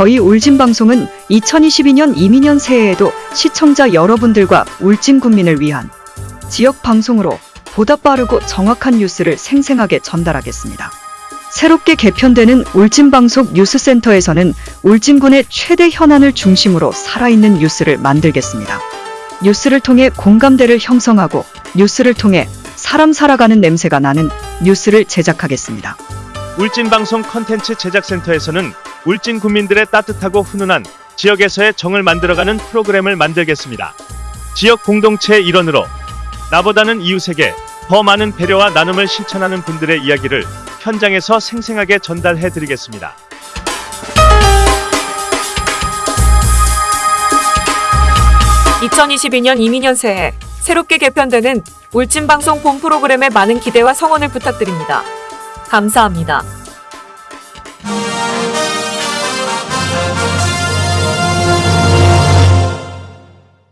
저희 울진 방송은 2022년 임인년 새해에도 시청자 여러분들과 울진 군민을 위한 지역 방송으로 보다 빠르고 정확한 뉴스를 생생하게 전달하겠습니다. 새롭게 개편되는 울진방송 뉴스센터에서는 울진군의 최대 현안을 중심으로 살아있는 뉴스를 만들겠습니다. 뉴스를 통해 공감대를 형성하고 뉴스를 통해 사람 살아가는 냄새가 나는 뉴스를 제작하겠습니다. 울진방송 컨텐츠 제작센터에서는 울진 국민들의 따뜻하고 훈훈한 지역에서의 정을 만들어가는 프로그램을 만들겠습니다. 지역 공동체의 일원으로 나보다는 이웃에게 더 많은 배려와 나눔을 실천하는 분들의 이야기를 현장에서 생생하게 전달해 드리겠습니다. (2022년) 이민년 새해 새롭게 개편되는 울진방송 본 프로그램에 많은 기대와 성원을 부탁드립니다. 감사합니다.